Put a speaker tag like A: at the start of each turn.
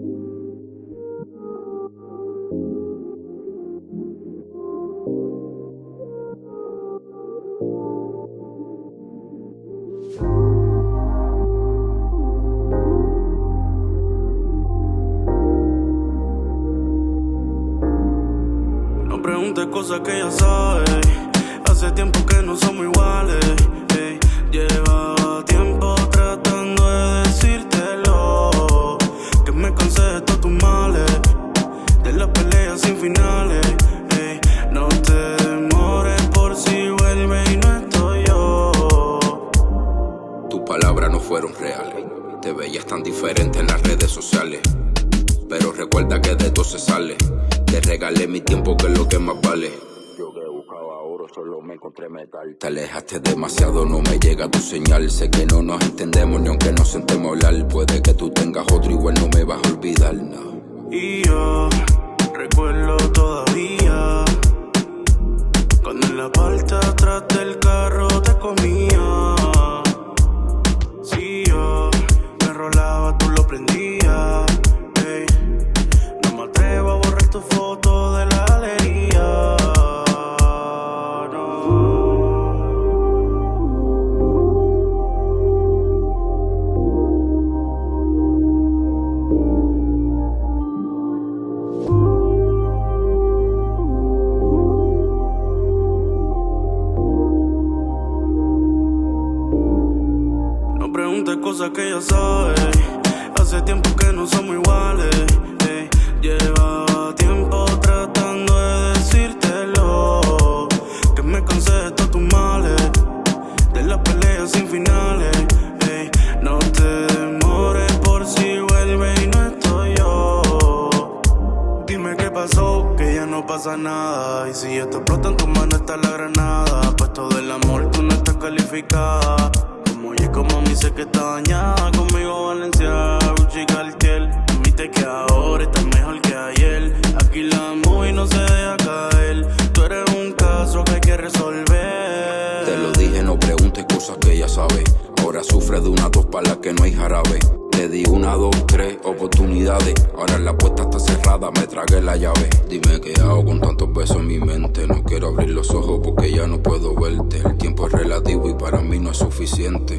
A: No preguntes cosas que ya sabes. Hace tiempo que no somos iguales. ey. Llevaba Sin finales. ey. No te demores por si vuelve y no estoy yo.
B: Tus palabras no fueron reales. Te veías tan diferente en las redes sociales. Pero recuerda que de todo se sale. Te regalé mi tiempo, que es lo que más vale. Yo que buscaba oro, solo me encontré metal. Te alejaste demasiado, no me llega tu señal. Sé que no nos entendemos ni aunque nos sentemos a hablar. Puede que tú tengas otro, igual no me vas a olvidar, no.
A: Y yo recuerdo todavía cuando en la parte atrás del carro te comía. Si yo me rolaba, tú lo prendías. No cosas que ya sabes. Hace tiempo que no somos iguales. ey. Llevaba tiempo tratando de decírtelo. Que me cansé de todos tus males. De las peleas sin finales. ey. No te demores por si vuelve y no estoy yo. Dime qué pasó, que ya no pasa nada. Y si esto explota en tu mano está la granada. Pues todo el amor tú no estás calificada. Como me sé que está dañada. Conmigo Valencia, Gucci Cartier. Admite que ahora estás mejor que ayer. Aquí la movie no se deja caer. Tú eres un caso que hay que resolver.
B: Te lo dije, no preguntes cosas que ya sabes. Ahora sufre de una dos palas que no hay jarabe. Te di una, dos, tres oportunidades. Ahora la puerta está cerrada, me tragué la llave. Dime qué hago con tantos besos en mi mente. No quiero abrir los ojos porque ya no puedo verte. El tiempo es relativo y para mí no es suficiente.